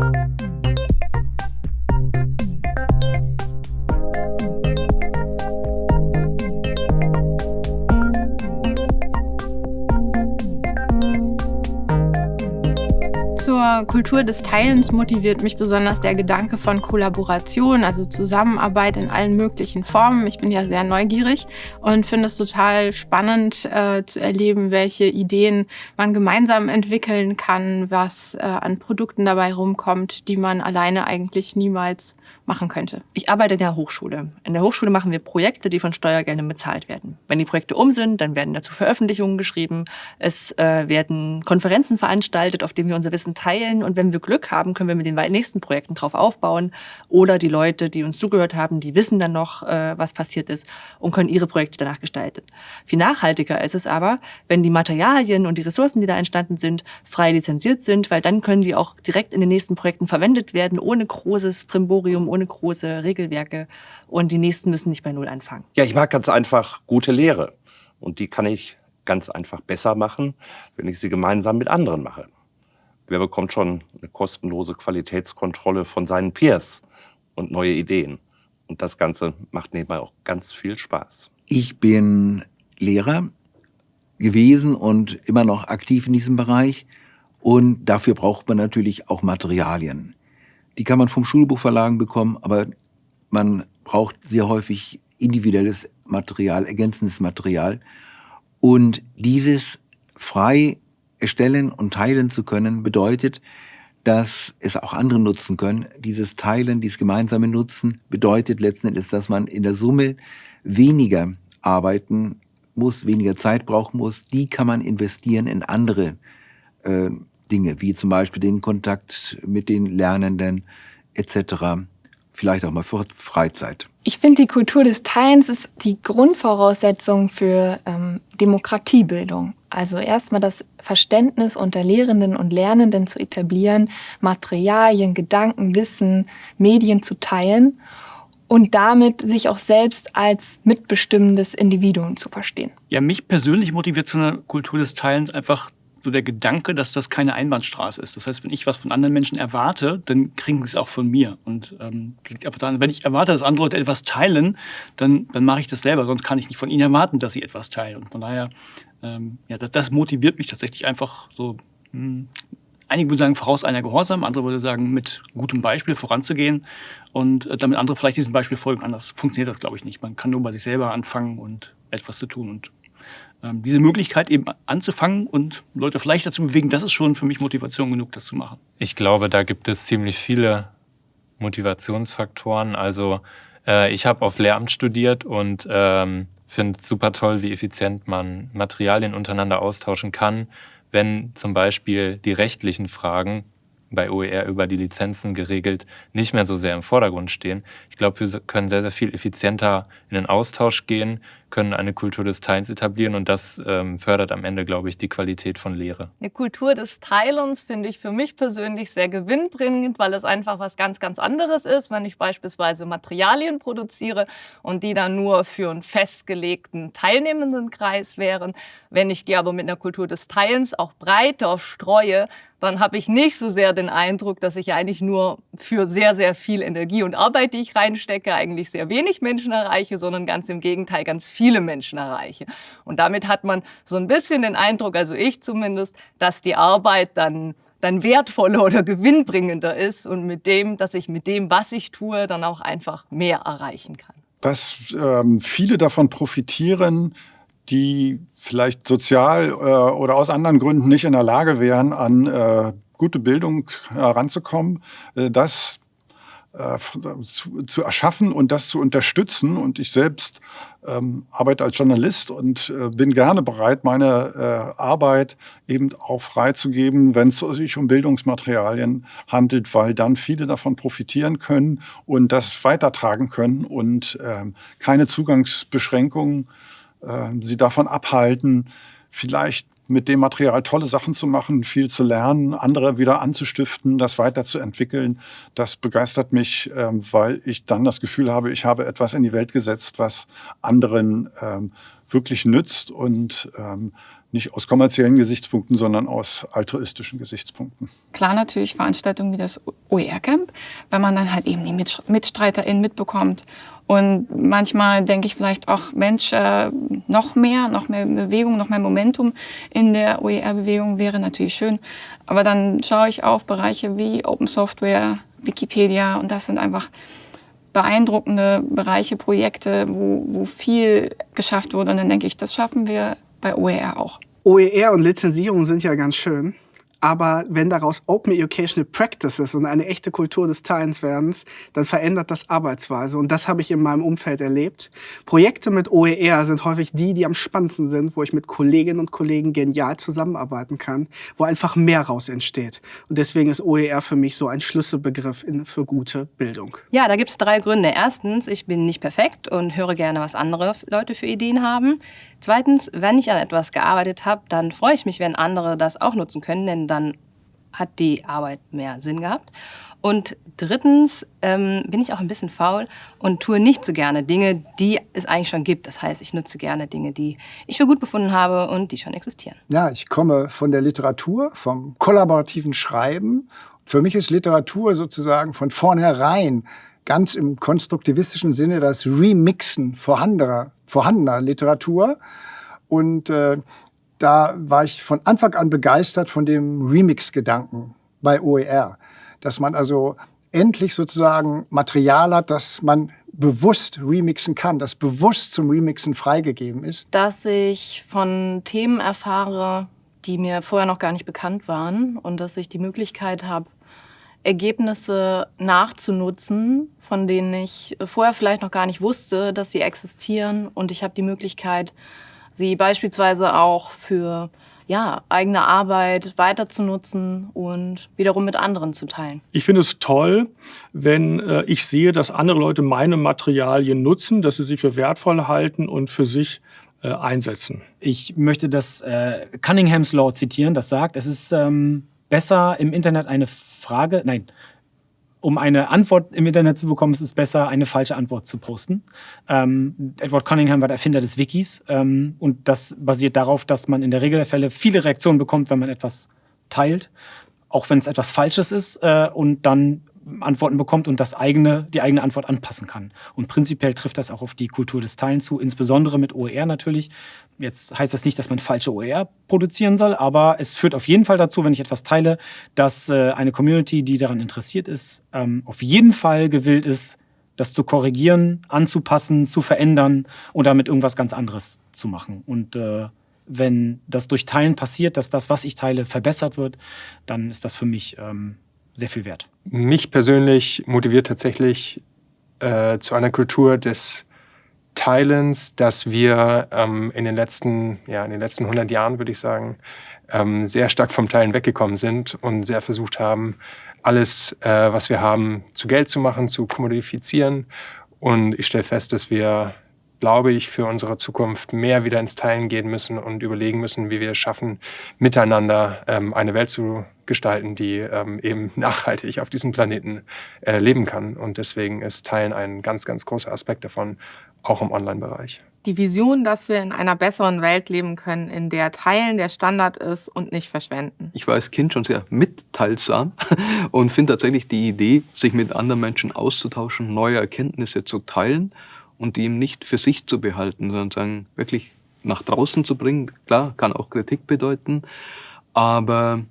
Thank you. Zur Kultur des Teilens motiviert mich besonders der Gedanke von Kollaboration, also Zusammenarbeit in allen möglichen Formen. Ich bin ja sehr neugierig und finde es total spannend äh, zu erleben, welche Ideen man gemeinsam entwickeln kann, was äh, an Produkten dabei rumkommt, die man alleine eigentlich niemals machen könnte. Ich arbeite in der Hochschule. In der Hochschule machen wir Projekte, die von Steuergeldern bezahlt werden. Wenn die Projekte um sind, dann werden dazu Veröffentlichungen geschrieben. Es äh, werden Konferenzen veranstaltet, auf denen wir unser Wissen Interessen teilen und wenn wir Glück haben, können wir mit den nächsten Projekten drauf aufbauen oder die Leute, die uns zugehört haben, die wissen dann noch, äh, was passiert ist und können ihre Projekte danach gestalten. Viel nachhaltiger ist es aber, wenn die Materialien und die Ressourcen, die da entstanden sind, frei lizenziert sind, weil dann können die auch direkt in den nächsten Projekten verwendet werden, ohne großes Primborium, ohne große Regelwerke und die nächsten müssen nicht bei Null anfangen. Ja, ich mag ganz einfach gute Lehre und die kann ich ganz einfach besser machen, wenn ich sie gemeinsam mit anderen mache. Wer bekommt schon eine kostenlose Qualitätskontrolle von seinen Peers und neue Ideen? Und das Ganze macht nebenbei auch ganz viel Spaß. Ich bin Lehrer gewesen und immer noch aktiv in diesem Bereich. Und dafür braucht man natürlich auch Materialien. Die kann man vom Schulbuchverlagen bekommen, aber man braucht sehr häufig individuelles Material, ergänzendes Material. Und dieses frei erstellen und teilen zu können, bedeutet, dass es auch andere nutzen können. Dieses Teilen, dieses gemeinsame Nutzen bedeutet letzten Endes, dass man in der Summe weniger arbeiten muss, weniger Zeit brauchen muss. Die kann man investieren in andere äh, Dinge, wie zum Beispiel den Kontakt mit den Lernenden etc. Vielleicht auch mal für Freizeit. Ich finde, die Kultur des Teilens ist die Grundvoraussetzung für ähm, Demokratiebildung. Also erstmal das Verständnis unter Lehrenden und Lernenden zu etablieren, Materialien, Gedanken, Wissen, Medien zu teilen und damit sich auch selbst als mitbestimmendes Individuum zu verstehen. Ja, mich persönlich motiviert zu einer Kultur des Teilens einfach so der Gedanke, dass das keine Einbahnstraße ist. Das heißt, wenn ich was von anderen Menschen erwarte, dann kriegen sie es auch von mir. Und ähm, daran, wenn ich erwarte, dass andere Leute etwas teilen, dann, dann mache ich das selber. Sonst kann ich nicht von ihnen erwarten, dass sie etwas teilen. Und von daher, ähm, ja, das, das motiviert mich tatsächlich einfach so. Mh, hm, einige würden sagen, voraus einer Gehorsam, andere würden sagen, mit gutem Beispiel voranzugehen und äh, damit andere vielleicht diesem Beispiel folgen. Anders funktioniert das, glaube ich, nicht. Man kann nur bei sich selber anfangen und etwas zu tun. Und diese Möglichkeit eben anzufangen und Leute vielleicht dazu bewegen, das ist schon für mich Motivation genug, das zu machen. Ich glaube, da gibt es ziemlich viele Motivationsfaktoren. Also äh, ich habe auf Lehramt studiert und ähm, finde super toll, wie effizient man Materialien untereinander austauschen kann, wenn zum Beispiel die rechtlichen Fragen bei OER über die Lizenzen geregelt, nicht mehr so sehr im Vordergrund stehen. Ich glaube, wir können sehr, sehr viel effizienter in den Austausch gehen, können eine Kultur des Teilens etablieren und das ähm, fördert am Ende, glaube ich, die Qualität von Lehre. Eine Kultur des Teilens finde ich für mich persönlich sehr gewinnbringend, weil es einfach was ganz, ganz anderes ist, wenn ich beispielsweise Materialien produziere und die dann nur für einen festgelegten teilnehmenden Kreis wären. Wenn ich die aber mit einer Kultur des Teilens auch breiter streue, dann habe ich nicht so sehr den Eindruck, dass ich eigentlich nur für sehr, sehr viel Energie und Arbeit, die ich reinstecke, eigentlich sehr wenig Menschen erreiche, sondern ganz im Gegenteil ganz viele Menschen erreiche. Und damit hat man so ein bisschen den Eindruck, also ich zumindest, dass die Arbeit dann dann wertvoller oder gewinnbringender ist und mit dem, dass ich mit dem, was ich tue, dann auch einfach mehr erreichen kann. Was ähm, viele davon profitieren, die vielleicht sozial äh, oder aus anderen Gründen nicht in der Lage wären, an äh, gute Bildung heranzukommen, äh, das äh, zu, zu, erschaffen und das zu unterstützen. Und ich selbst ähm, arbeite als Journalist und äh, bin gerne bereit, meine äh, Arbeit eben auch freizugeben, wenn es sich um Bildungsmaterialien handelt, weil dann viele davon profitieren können und das weitertragen können und ähm, keine Zugangsbeschränkungen äh, sie davon abhalten, vielleicht mit dem Material tolle Sachen zu machen, viel zu lernen, andere wieder anzustiften, das weiterzuentwickeln. Das begeistert mich, ähm, weil ich dann das Gefühl habe, ich habe etwas in die Welt gesetzt, was anderen ähm, wirklich nützt und ähm, nicht aus kommerziellen Gesichtspunkten, sondern aus altruistischen Gesichtspunkten. Klar natürlich Veranstaltungen wie das OER-Camp, weil man dann halt eben die MitstreiterInnen mitbekommt. Und manchmal denke ich vielleicht auch, Mensch, äh, noch mehr, noch mehr Bewegung, noch mehr Momentum in der OER-Bewegung wäre natürlich schön. Aber dann schaue ich auf Bereiche wie Open Software, Wikipedia und das sind einfach beeindruckende Bereiche, Projekte, wo, wo viel geschafft wurde. Und dann denke ich, das schaffen wir bei OER auch. OER und Lizenzierung sind ja ganz schön. Aber wenn daraus Open Educational Practices und eine echte Kultur des Teilens werden, dann verändert das Arbeitsweise. Und das habe ich in meinem Umfeld erlebt. Projekte mit OER sind häufig die, die am spannendsten sind, wo ich mit Kolleginnen und Kollegen genial zusammenarbeiten kann, wo einfach mehr raus entsteht. Und deswegen ist OER für mich so ein Schlüsselbegriff in, für gute Bildung. Ja, da gibt es drei Gründe. Erstens, ich bin nicht perfekt und höre gerne, was andere Leute für Ideen haben. Zweitens, wenn ich an etwas gearbeitet habe, dann freue ich mich, wenn andere das auch nutzen können, denn dann hat die Arbeit mehr Sinn gehabt. Und drittens ähm, bin ich auch ein bisschen faul und tue nicht so gerne Dinge, die es eigentlich schon gibt. Das heißt, ich nutze gerne Dinge, die ich für gut befunden habe und die schon existieren. Ja, ich komme von der Literatur, vom kollaborativen Schreiben. Für mich ist Literatur sozusagen von vornherein ganz im konstruktivistischen Sinne das Remixen vorhandener, vorhandener Literatur. Und äh, da war ich von Anfang an begeistert von dem Remix-Gedanken bei OER. Dass man also endlich sozusagen Material hat, das man bewusst remixen kann, das bewusst zum Remixen freigegeben ist. Dass ich von Themen erfahre, die mir vorher noch gar nicht bekannt waren und dass ich die Möglichkeit habe, Ergebnisse nachzunutzen, von denen ich vorher vielleicht noch gar nicht wusste, dass sie existieren. Und ich habe die Möglichkeit, sie beispielsweise auch für ja, eigene Arbeit weiter zu nutzen und wiederum mit anderen zu teilen. Ich finde es toll, wenn äh, ich sehe, dass andere Leute meine Materialien nutzen, dass sie sie für wertvoll halten und für sich äh, einsetzen. Ich möchte das äh, Cunningham's Law zitieren, das sagt, es ist ähm, besser im Internet eine Frage, nein, um eine Antwort im Internet zu bekommen, ist es besser, eine falsche Antwort zu posten. Ähm, Edward Cunningham war der Erfinder des Wikis ähm, und das basiert darauf, dass man in der Regel der Fälle viele Reaktionen bekommt, wenn man etwas teilt, auch wenn es etwas Falsches ist äh, und dann Antworten bekommt und das eigene, die eigene Antwort anpassen kann. Und prinzipiell trifft das auch auf die Kultur des Teilens zu, insbesondere mit OER natürlich. Jetzt heißt das nicht, dass man falsche OER produzieren soll, aber es führt auf jeden Fall dazu, wenn ich etwas teile, dass äh, eine Community, die daran interessiert ist, ähm, auf jeden Fall gewillt ist, das zu korrigieren, anzupassen, zu verändern und damit irgendwas ganz anderes zu machen. Und äh, wenn das durch Teilen passiert, dass das, was ich teile, verbessert wird, dann ist das für mich ähm, sehr viel wert. Mich persönlich motiviert tatsächlich äh, zu einer Kultur des Teilens, dass wir ähm, in, den letzten, ja, in den letzten 100 Jahren, würde ich sagen, ähm, sehr stark vom Teilen weggekommen sind und sehr versucht haben, alles, äh, was wir haben, zu Geld zu machen, zu kommodifizieren. Und ich stelle fest, dass wir glaube ich, für unsere Zukunft mehr wieder ins Teilen gehen müssen und überlegen müssen, wie wir es schaffen, miteinander ähm, eine Welt zu gestalten, die ähm, eben nachhaltig auf diesem Planeten äh, leben kann. Und deswegen ist Teilen ein ganz, ganz großer Aspekt davon, auch im Online-Bereich. Die Vision, dass wir in einer besseren Welt leben können, in der Teilen der Standard ist und nicht verschwenden. Ich war als Kind schon sehr mitteilsam und finde tatsächlich die Idee, sich mit anderen Menschen auszutauschen, neue Erkenntnisse zu teilen und die ihm nicht für sich zu behalten, sondern sagen, wirklich nach draußen zu bringen. Klar, kann auch Kritik bedeuten, aber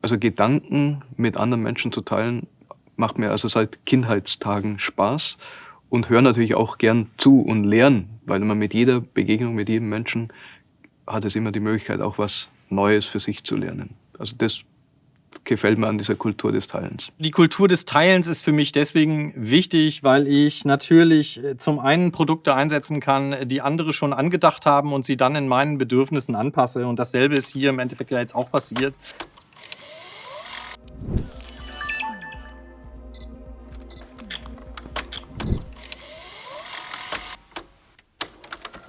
also Gedanken mit anderen Menschen zu teilen, macht mir also seit Kindheitstagen Spaß und höre natürlich auch gern zu und lernen, weil man mit jeder Begegnung mit jedem Menschen hat es immer die Möglichkeit, auch was Neues für sich zu lernen. Also das gefällt mir an dieser Kultur des Teilens. Die Kultur des Teilens ist für mich deswegen wichtig, weil ich natürlich äh, zum einen Produkte einsetzen kann, die andere schon angedacht haben und sie dann in meinen Bedürfnissen anpasse. Und dasselbe ist hier im Endeffekt ja jetzt auch passiert.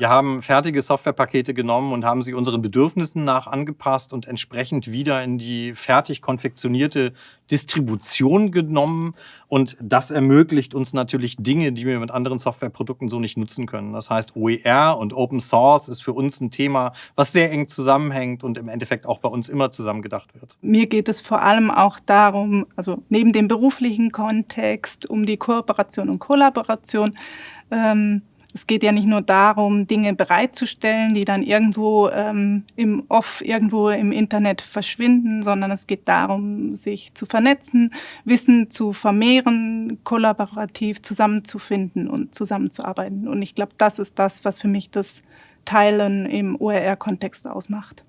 Wir haben fertige Softwarepakete genommen und haben sie unseren Bedürfnissen nach angepasst und entsprechend wieder in die fertig konfektionierte Distribution genommen. Und das ermöglicht uns natürlich Dinge, die wir mit anderen Softwareprodukten so nicht nutzen können. Das heißt, OER und Open Source ist für uns ein Thema, was sehr eng zusammenhängt und im Endeffekt auch bei uns immer zusammen gedacht wird. Mir geht es vor allem auch darum, also neben dem beruflichen Kontext, um die Kooperation und Kollaboration, ähm, es geht ja nicht nur darum, Dinge bereitzustellen, die dann irgendwo ähm, im Off, irgendwo im Internet verschwinden, sondern es geht darum, sich zu vernetzen, Wissen zu vermehren, kollaborativ zusammenzufinden und zusammenzuarbeiten. Und ich glaube, das ist das, was für mich das Teilen im OER-Kontext ausmacht.